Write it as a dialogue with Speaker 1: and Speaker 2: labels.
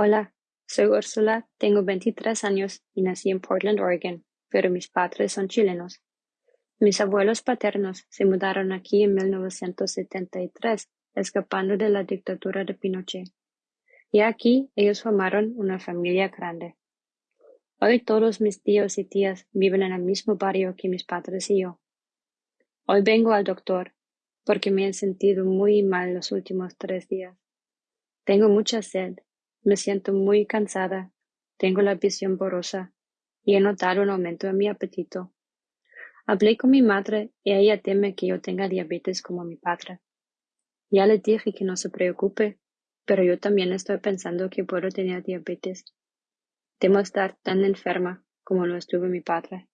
Speaker 1: Hola, soy Úrsula, tengo veintitrés años y nací en Portland, Oregon, pero mis padres son chilenos. Mis abuelos paternos se mudaron aquí en mil novecientos setenta y tres, escapando de la dictadura de Pinochet. Y aquí ellos formaron una familia grande. Hoy todos mis tíos y tías viven en el mismo barrio que mis padres y yo. Hoy vengo al doctor porque me he sentido muy mal los últimos tres días. Tengo mucha sed me siento muy cansada, tengo la visión borrosa y he notado un aumento en mi apetito. Hablé con mi madre y ella teme que yo tenga diabetes como mi padre. Ya le dije que no se preocupe, pero yo también estoy pensando que puedo tener diabetes. Temo estar tan enferma como lo estuvo mi padre.